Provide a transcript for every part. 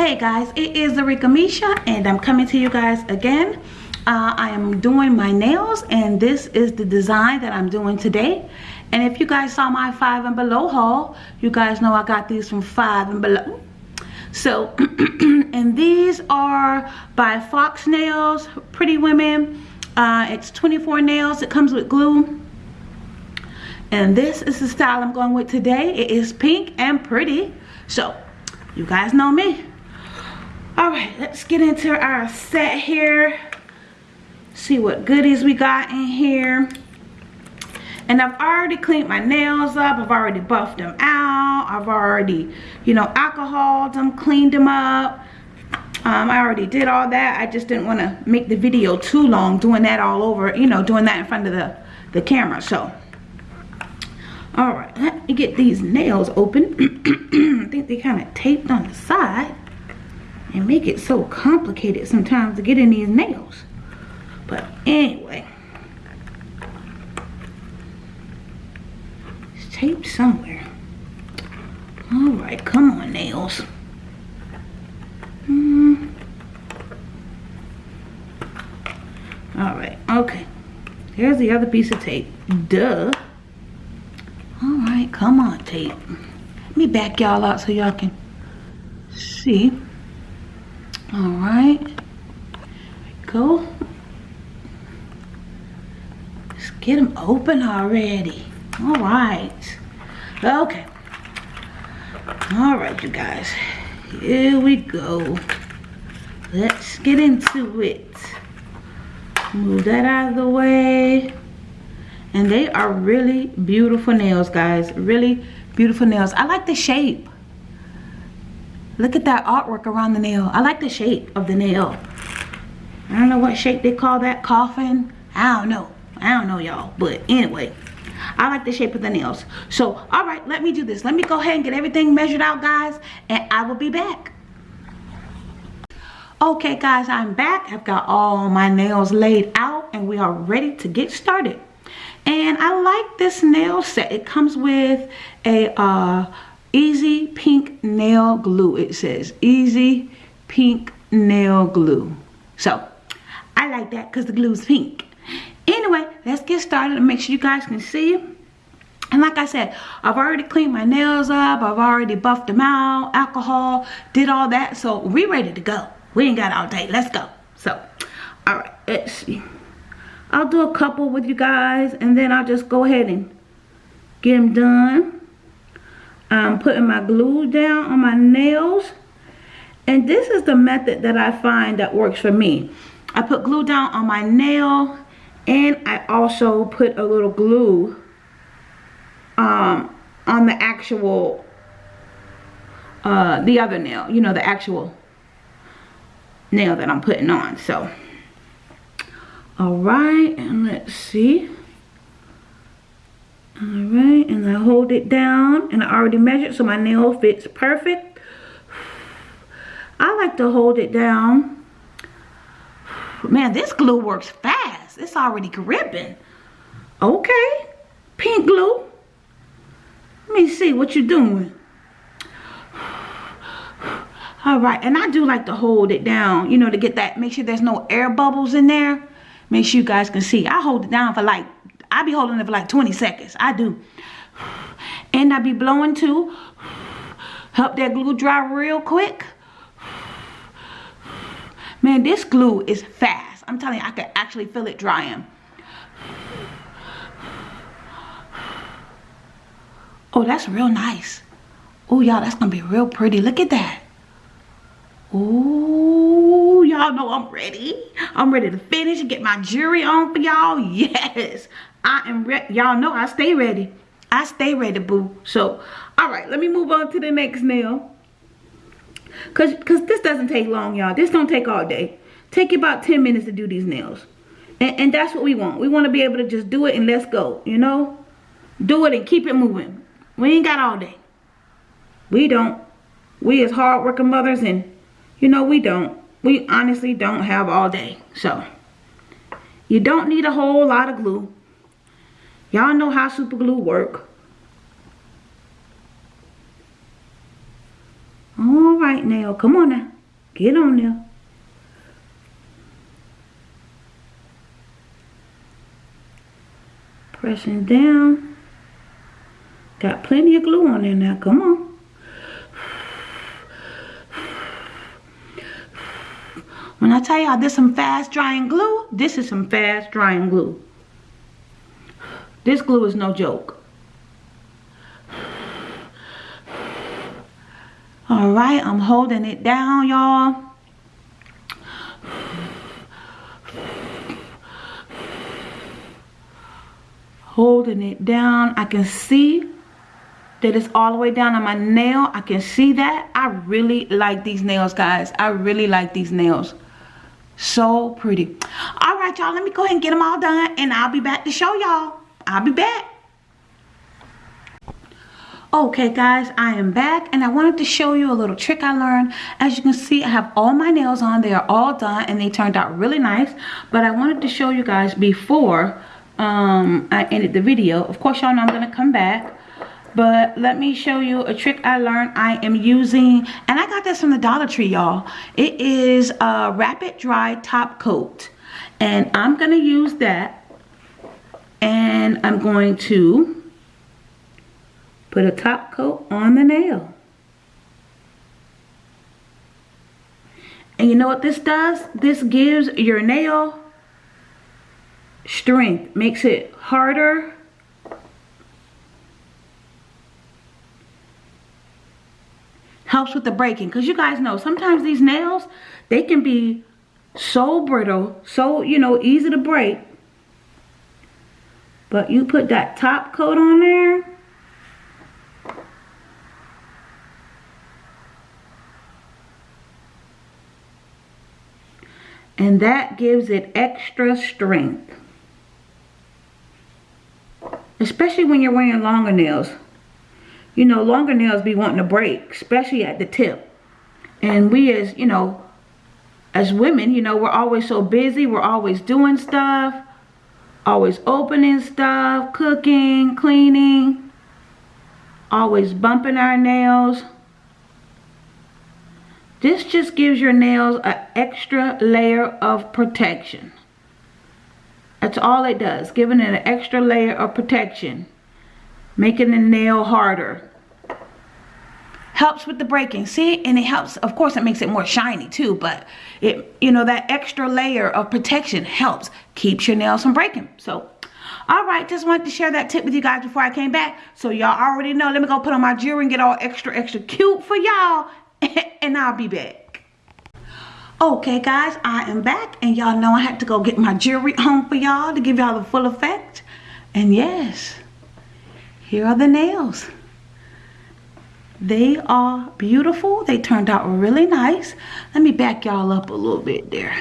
Hey guys, it is Arika Misha and I'm coming to you guys again. Uh, I am doing my nails and this is the design that I'm doing today. And if you guys saw my five and below haul, you guys know I got these from five and below. So, and these are by Fox Nails, Pretty Women. Uh, it's 24 nails. It comes with glue. And this is the style I'm going with today. It is pink and pretty. So, you guys know me all right let's get into our set here. See what goodies we got in here. And I've already cleaned my nails up. I've already buffed them out. I've already you know alcoholed them cleaned them up. Um, I already did all that. I just didn't want to make the video too long doing that all over you know doing that in front of the the camera so. All right let me get these nails open. I think they kind of taped on the side and make it so complicated sometimes to get in these nails. But anyway, it's taped somewhere. All right, come on, nails. Hmm. All right, okay. Here's the other piece of tape. Duh. All right, come on, tape. Let me back y'all out so y'all can see. All right. Go. Let's get them open already. All right. Okay. All right, you guys. Here we go. Let's get into it. Move that out of the way. And they are really beautiful nails, guys. Really beautiful nails. I like the shape. Look at that artwork around the nail. I like the shape of the nail. I don't know what shape they call that coffin. I don't know. I don't know y'all. But anyway, I like the shape of the nails. So, all right, let me do this. Let me go ahead and get everything measured out, guys. And I will be back. Okay, guys, I'm back. I've got all my nails laid out and we are ready to get started. And I like this nail set. It comes with a uh, Easy Pink Nail Glue, it says. Easy Pink Nail Glue. So, I like that because the glue is pink. Anyway, let's get started and make sure you guys can see. And like I said, I've already cleaned my nails up. I've already buffed them out, alcohol, did all that. So, we ready to go. We ain't got all day. Let's go. So, all right, let's see. I'll do a couple with you guys and then I'll just go ahead and get them done. I'm putting my glue down on my nails. And this is the method that I find that works for me. I put glue down on my nail and I also put a little glue um, on the actual, uh, the other nail, you know, the actual nail that I'm putting on. So, all right, and let's see. All right, and I hold it down and I already measured so my nail fits perfect. I like to hold it down. Man, this glue works fast. It's already gripping. Okay, pink glue. Let me see what you're doing. All right, and I do like to hold it down, you know, to get that, make sure there's no air bubbles in there. Make sure you guys can see. I hold it down for like I be holding it for like 20 seconds. I do. And I be blowing too. Help that glue dry real quick. Man, this glue is fast. I'm telling you, I can actually feel it drying. Oh, that's real nice. Oh, y'all, that's going to be real pretty. Look at that. Oh, y'all know I'm ready. I'm ready to finish and get my jewelry on for y'all. Yes. I am ready. Y'all know I stay ready. I stay ready, boo. So, all right, let me move on to the next nail. Cause, Cause this doesn't take long, y'all. This don't take all day. Take about 10 minutes to do these nails. And, and that's what we want. We want to be able to just do it and let's go, you know? Do it and keep it moving. We ain't got all day. We don't. We as hardworking mothers and, you know, we don't. We honestly don't have all day. So, you don't need a whole lot of glue. Y'all know how super glue work. All right, now, come on now. Get on there. Pressing down. Got plenty of glue on there now. Come on. When I tell y'all this is some fast drying glue, this is some fast drying glue. This glue is no joke. All right, I'm holding it down, y'all. Holding it down. I can see that it's all the way down on my nail. I can see that. I really like these nails, guys. I really like these nails. So pretty. All right, y'all. Let me go ahead and get them all done. And I'll be back to show y'all. I'll be back. Okay guys, I am back and I wanted to show you a little trick I learned. As you can see, I have all my nails on. They are all done and they turned out really nice. But I wanted to show you guys before um, I ended the video. Of course, y'all know I'm to come back. But let me show you a trick I learned I am using. And I got this from the Dollar Tree, y'all. It is a Rapid Dry Top Coat. And I'm to use that. And I'm going to Put a top coat on the nail. And you know what this does? This gives your nail strength. Makes it harder. Helps with the breaking. Because you guys know, sometimes these nails, they can be so brittle, so, you know, easy to break. But you put that top coat on there, and that gives it extra strength. Especially when you're wearing longer nails. You know, longer nails be wanting to break, especially at the tip. And we as, you know, as women, you know, we're always so busy. We're always doing stuff. Always opening stuff, cooking, cleaning. Always bumping our nails. This just gives your nails an extra layer of protection. That's all it does, giving it an extra layer of protection. Making the nail harder. Helps with the breaking, see? And it helps, of course it makes it more shiny too, but it, you know, that extra layer of protection helps. Keeps your nails from breaking. So, all right, just wanted to share that tip with you guys before I came back. So y'all already know, let me go put on my jewelry and get all extra, extra cute for y'all. and I'll be back. Okay guys, I am back and y'all know I had to go get my jewelry home for y'all to give y'all the full effect. And yes, here are the nails. They are beautiful. They turned out really nice. Let me back y'all up a little bit there.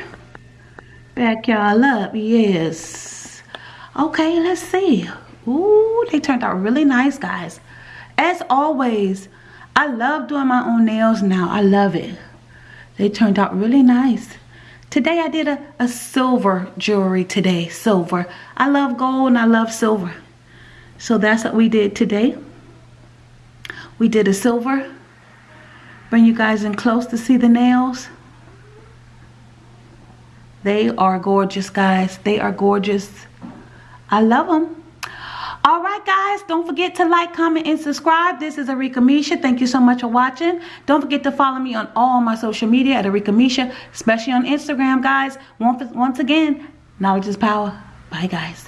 Back y'all up, yes. Okay, let's see. Ooh, they turned out really nice, guys. As always, I love doing my own nails now. I love it. They turned out really nice. Today I did a, a silver jewelry today. Silver. I love gold and I love silver. So that's what we did today. We did a silver. Bring you guys in close to see the nails. They are gorgeous, guys. They are gorgeous. I love them. All right, guys, don't forget to like, comment, and subscribe. This is Arika Misha. Thank you so much for watching. Don't forget to follow me on all my social media at Arika Misha, especially on Instagram, guys. Once, once again, knowledge is power. Bye, guys.